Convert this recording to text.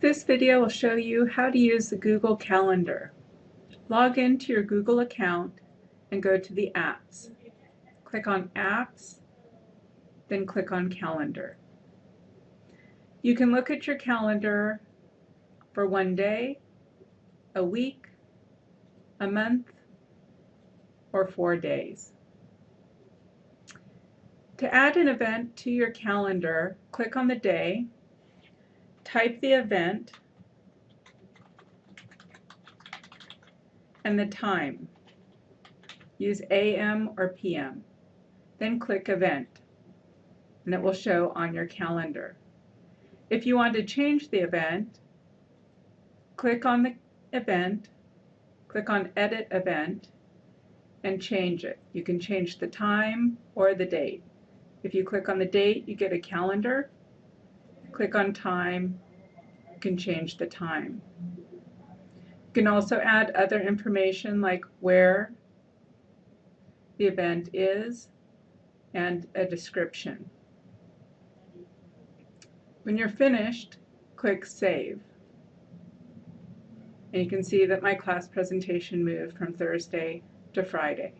This video will show you how to use the Google Calendar. Log into your Google account and go to the apps. Click on Apps, then click on Calendar. You can look at your calendar for one day, a week, a month, or four days. To add an event to your calendar, click on the day, type the event, and the time. Use AM or PM. Then click Event, and it will show on your calendar. If you want to change the event, click on the event, click on Edit Event, and change it. You can change the time or the date. If you click on the date, you get a calendar. Click on time, you can change the time. You can also add other information like where the event is and a description. When you're finished, click Save. And you can see that my class presentation moved from Thursday to Friday.